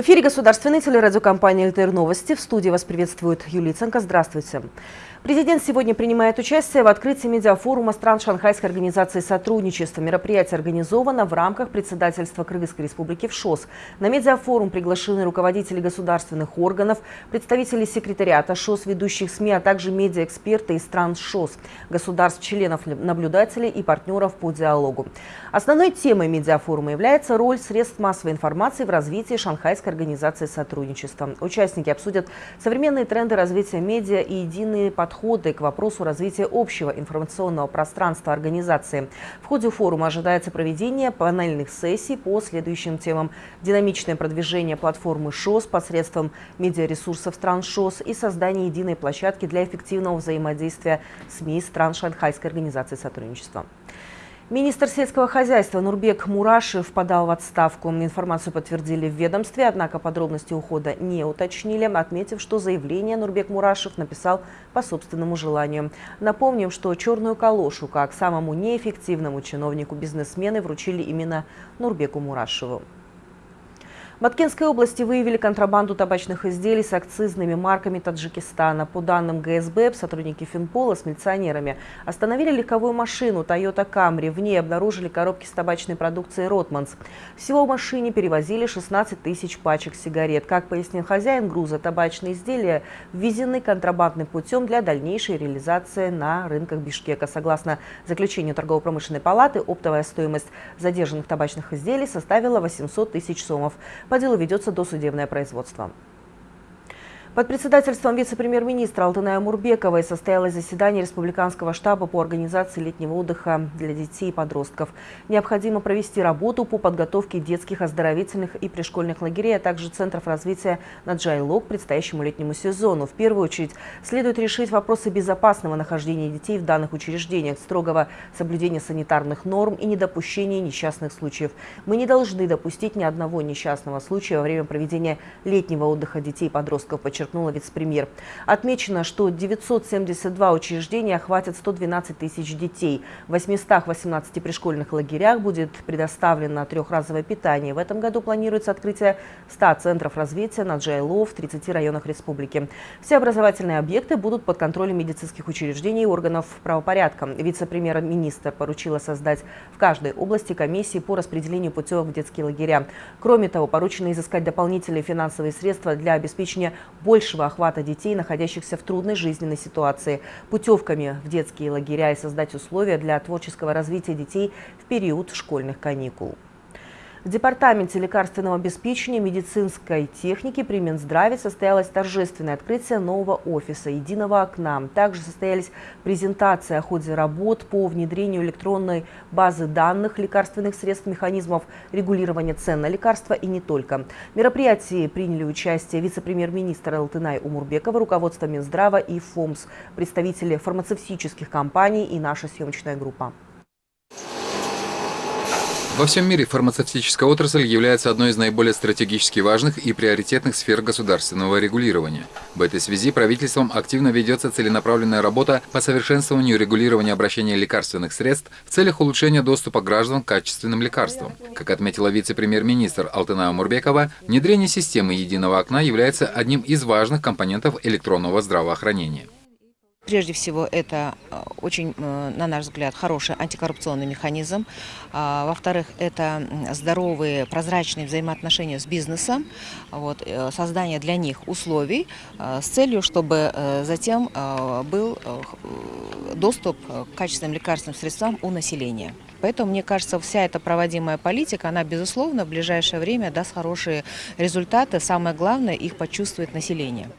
В эфире государственной телерадиокомпании «ЛТР Новости». В студии вас приветствует Юлия Ценко. Здравствуйте. Президент сегодня принимает участие в открытии медиафорума стран Шанхайской организации сотрудничества. Мероприятие организовано в рамках председательства Кыргызской республики в ШОС. На медиафорум приглашены руководители государственных органов, представители секретариата ШОС, ведущих СМИ, а также медиаэксперты из стран ШОС, государств, членов, наблюдателей и партнеров по диалогу. Основной темой медиафорума является роль средств массовой информации в развитии Шанхайской организации сотрудничества. Участники обсудят современные тренды развития медиа и единые подходы к вопросу развития общего информационного пространства организации. В ходе форума ожидается проведение панельных сессий по следующим темам. Динамичное продвижение платформы ШОС посредством медиаресурсов стран ШОС и создание единой площадки для эффективного взаимодействия СМИ стран Шанхайской организации сотрудничества. Министр сельского хозяйства Нурбек Мурашев подал в отставку. Информацию подтвердили в ведомстве, однако подробности ухода не уточнили, отметив, что заявление Нурбек Мурашев написал по собственному желанию. Напомним, что черную калошу, как самому неэффективному чиновнику бизнесмены, вручили именно Нурбеку Мурашеву. В области выявили контрабанду табачных изделий с акцизными марками Таджикистана. По данным ГСБ, сотрудники Финпола с милиционерами остановили легковую машину Toyota Camry. В ней обнаружили коробки с табачной продукцией «Ротманс». Всего в машине перевозили 16 тысяч пачек сигарет. Как пояснил хозяин груза, табачные изделия ввезены контрабандным путем для дальнейшей реализации на рынках Бишкека. Согласно заключению торгово-промышленной палаты, оптовая стоимость задержанных табачных изделий составила 800 тысяч сомов. По делу ведется досудебное производство. Под председательством вице-премьер-министра Алтыная Мурбековой состоялось заседание Республиканского штаба по организации летнего отдыха для детей и подростков. Необходимо провести работу по подготовке детских оздоровительных и пришкольных лагерей, а также центров развития на Джайлок к предстоящему летнему сезону. В первую очередь следует решить вопросы безопасного нахождения детей в данных учреждениях, строгого соблюдения санитарных норм и недопущения несчастных случаев. Мы не должны допустить ни одного несчастного случая во время проведения летнего отдыха детей и подростков, подчеркнула вице-премьер. Отмечено, что 972 учреждения охватят 112 тысяч детей. В 818 пришкольных лагерях будет предоставлено трехразовое питание. В этом году планируется открытие 100 центров развития на Джайло в 30 районах республики. Все образовательные объекты будут под контролем медицинских учреждений и органов правопорядка. Вице-премьер-министр поручила создать в каждой области комиссии по распределению путевок в детские лагеря. Кроме того, поручено изыскать дополнительные финансовые средства для обеспечения большего охвата детей, находящихся в трудной жизненной ситуации, путевками в детские лагеря и создать условия для творческого развития детей в период школьных каникул. В Департаменте лекарственного обеспечения медицинской техники при Минздраве состоялось торжественное открытие нового офиса «Единого окна». Также состоялись презентации о ходе работ по внедрению электронной базы данных лекарственных средств, механизмов регулирования цен на лекарства и не только. В мероприятии приняли участие вице-премьер-министр Алтынай Умурбекова, руководство Минздрава и ФОМС, представители фармацевтических компаний и наша съемочная группа. Во всем мире фармацевтическая отрасль является одной из наиболее стратегически важных и приоритетных сфер государственного регулирования. В этой связи правительством активно ведется целенаправленная работа по совершенствованию регулирования обращения лекарственных средств в целях улучшения доступа граждан к качественным лекарствам. Как отметила вице-премьер-министр Алтына Мурбекова, внедрение системы единого окна является одним из важных компонентов электронного здравоохранения. Прежде всего, это э, очень, э, на наш взгляд, хороший антикоррупционный механизм. А, во-вторых, это здоровые, прозрачные взаимоотношения с бизнесом, вот, э, создание для них условий с целью, чтобы затем был доступ к качественным лекарственным средствам у населения. Поэтому, мне кажется, вся эта проводимая политика, она, безусловно, в ближайшее время даст хорошие результаты. Самое главное, их почувствует население.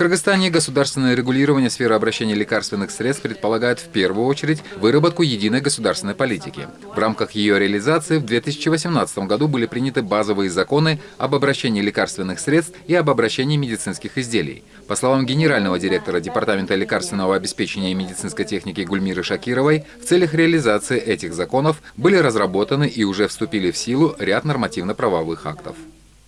Кыргызстане государственное регулирование сферы обращения лекарственных средств предполагает в первую очередь выработку единой государственной политики. В рамках ее реализации в 2018 году были приняты базовые законы об обращении лекарственных средств и об обращении медицинских изделий. По словам генерального директора Департамента лекарственного обеспечения и медицинской техники Гульмиры Шакировой, в целях реализации этих законов были разработаны и уже вступили в силу ряд нормативно-правовых актов.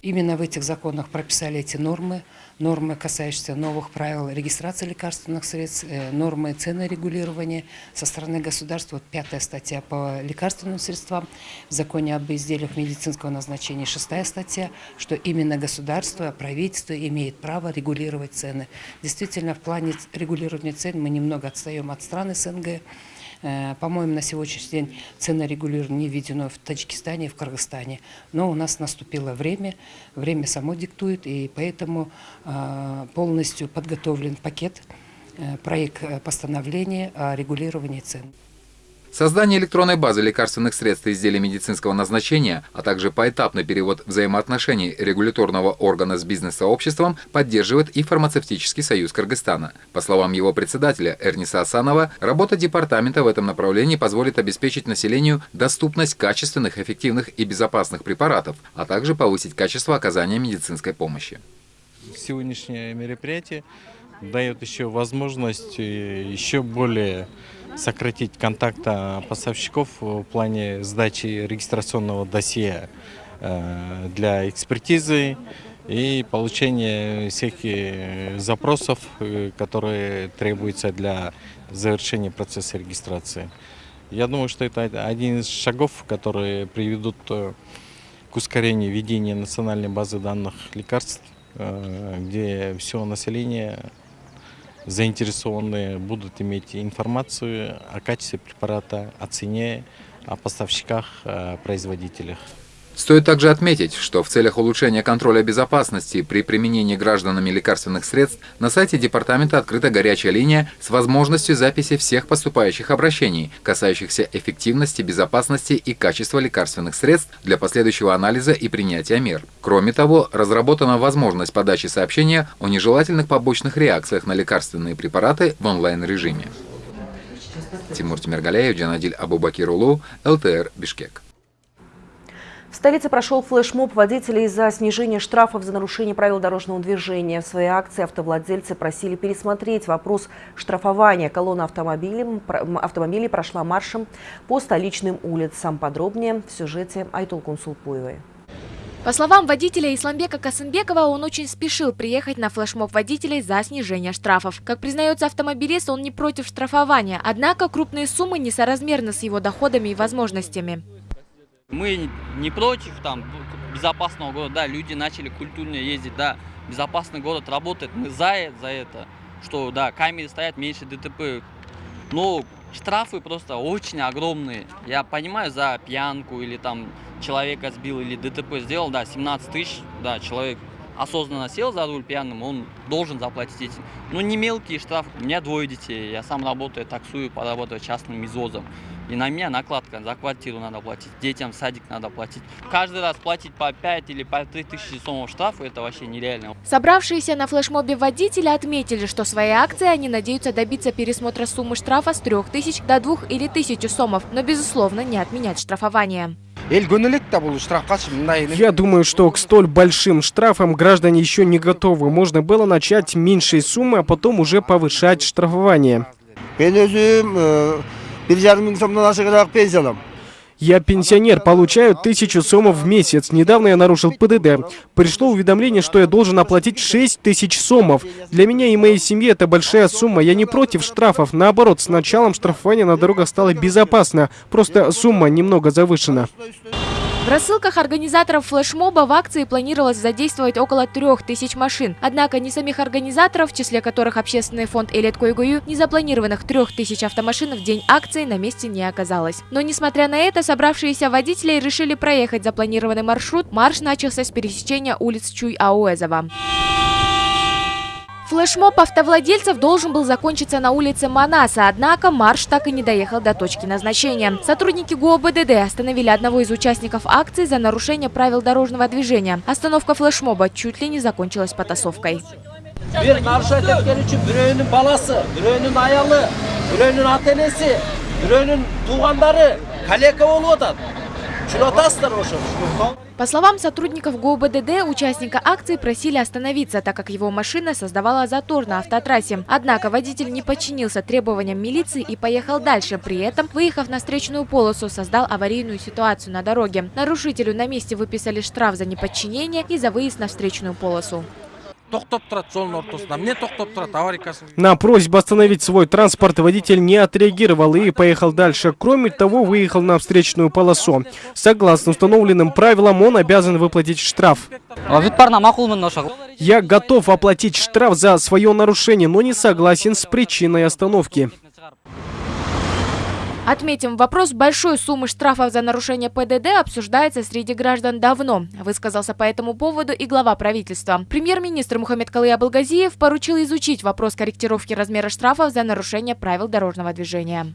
Именно в этих законах прописали эти нормы, нормы, касающиеся новых правил регистрации лекарственных средств, э, нормы цены регулирования со стороны государства. Вот пятая статья по лекарственным средствам в законе об изделиях медицинского назначения, шестая статья, что именно государство, правительство имеет право регулировать цены. Действительно, в плане регулирования цен мы немного отстаем от стран СНГ. Э, по-моему, на сегодняшний день цены регулирования не введено в Таджикистане и в Кыргызстане. Но у нас наступило время, время само диктует, и поэтому э, полностью подготовлен пакет, э, проект постановления о регулировании цен. Создание электронной базы лекарственных средств и изделий медицинского назначения, а также поэтапный перевод взаимоотношений регуляторного органа с бизнес-сообществом поддерживает и фармацевтический союз Кыргызстана. По словам его председателя Эрниса Асанова, работа департамента в этом направлении позволит обеспечить населению доступность качественных, эффективных и безопасных препаратов, а также повысить качество оказания медицинской помощи. Сегодняшнее мероприятие дает еще возможность э, еще более сократить контакта поставщиков в плане сдачи регистрационного досье э, для экспертизы и получения всех э, запросов, которые требуются для завершения процесса регистрации. Я думаю, что это один из шагов, которые приведут к ускорению ведения национальной базы данных лекарств, где все население заинтересованные будут иметь информацию о качестве препарата, о цене, о поставщиках, о производителях. Стоит также отметить, что в целях улучшения контроля безопасности при применении гражданами лекарственных средств на сайте департамента открыта горячая линия с возможностью записи всех поступающих обращений, касающихся эффективности, безопасности и качества лекарственных средств для последующего анализа и принятия мер. Кроме того, разработана возможность подачи сообщения о нежелательных побочных реакциях на лекарственные препараты в онлайн-режиме. Тимур Тимиргалеев, Джанадиль Абубакирулу, ЛТР, Бишкек. В столице прошел флешмоб водителей из-за снижения штрафов за нарушение правил дорожного движения. В своей акции автовладельцы просили пересмотреть вопрос штрафования. Колонна автомобилей, автомобилей прошла маршем по столичным улицам. Подробнее в сюжете Айтул Кунсулпуевой. По словам водителя Исламбека Касымбекова, он очень спешил приехать на флешмоб водителей за снижение штрафов. Как признается автомобилист, он не против штрафования, однако крупные суммы несоразмерны с его доходами и возможностями. Мы не против там безопасного города, да, люди начали культурно ездить, да, безопасный город работает, мы за, за это, что, да, камеры стоят, меньше ДТП, но штрафы просто очень огромные. Я понимаю, за пьянку или там человека сбил или ДТП сделал, да, 17 тысяч, да, человек осознанно сел за руль пьяным, он должен заплатить эти. Но не мелкие штрафы. У меня двое детей, я сам работаю, таксую, поработаю частным извозом. И на меня накладка, за квартиру надо платить, детям садик надо платить. Каждый раз платить по 5 или по 3 тысячи сомов штрафа, это вообще нереально. Собравшиеся на флешмобе водители отметили, что своей акцией они надеются добиться пересмотра суммы штрафа с 3 тысяч до 2 или 1000 сомов, но, безусловно, не отменять штрафование. Я думаю, что к столь большим штрафам граждане еще не готовы. Можно было начать меньшей суммы, а потом уже повышать штрафование. Я пенсионер, получаю тысячу сомов в месяц. Недавно я нарушил ПДД. Пришло уведомление, что я должен оплатить 6 тысяч сомов. Для меня и моей семьи это большая сумма. Я не против штрафов. Наоборот, с началом штрафования на дорогах стало безопасно. Просто сумма немного завышена. В рассылках организаторов флешмоба в акции планировалось задействовать около трех тысяч машин. Однако ни самих организаторов, в числе которых общественный фонд Элет Койгую, ни запланированных трех тысяч автомашин в день акции на месте не оказалось. Но несмотря на это, собравшиеся водители решили проехать запланированный маршрут. Марш начался с пересечения улиц Чуй-Ауэзова. Флешмоб автовладельцев должен был закончиться на улице Манаса, однако марш так и не доехал до точки назначения. Сотрудники ГУОБДД остановили одного из участников акции за нарушение правил дорожного движения. Остановка флешмоба чуть ли не закончилась потасовкой. По словам сотрудников ГУБДД, участника акции просили остановиться, так как его машина создавала затор на автотрассе. Однако водитель не подчинился требованиям милиции и поехал дальше. При этом, выехав на встречную полосу, создал аварийную ситуацию на дороге. Нарушителю на месте выписали штраф за неподчинение и за выезд на встречную полосу. Тоқтап тұрады жолдың ортасында міне тоқтап тұрады аварийкасын На просьбу остановить свой транспорт водитель не отреагировал и поехал дальше. Кроме того, выехал на встречную полосу. Согласно установленным правилам, он обязан выплатить штраф. ошо Я готов оплатить штраф за свое нарушение, но не согласен с причиной остановки. Отметим, вопрос большой суммы штрафов за нарушение ПДД обсуждается среди граждан давно. Высказался по этому поводу и глава правительства. Премьер-министр Мухаммед Калы Абылгазиев поручил изучить вопрос корректировки размера штрафов за нарушение правил дорожного движения.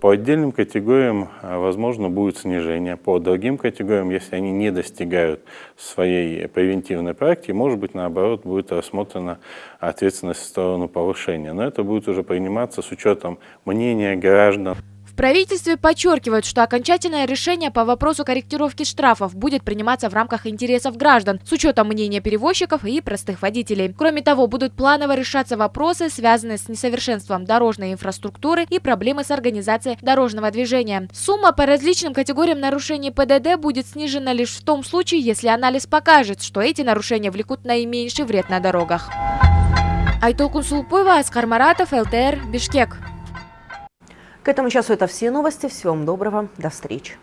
По отдельным категориям, а, возможно, будет снижение. По другим категориям, если они не достигают своей превентивной практики, может быть, наоборот, будет рассмотрена ответственность в сторону повышения. Но это будет уже приниматься с учетом мнения граждан. Правительстве подчеркивают, что окончательное решение по вопросу корректировки штрафов будет приниматься в рамках интересов граждан с учетом мнения перевозчиков и простых водителей. Кроме того, будут планово решаться вопросы, связанные с несовершенством дорожной инфраструктуры и проблемы с организацией дорожного движения. Сумма по различным категориям нарушений ПДД будет снижена лишь в том случае, если анализ покажет, что эти нарушения влекут наименьший вред на дорогах. Айтол Кунсулпуева, Аскар Маратов, ЛТР, Бишкек. К этому часу это все новости. Всего вам доброго. До встречи.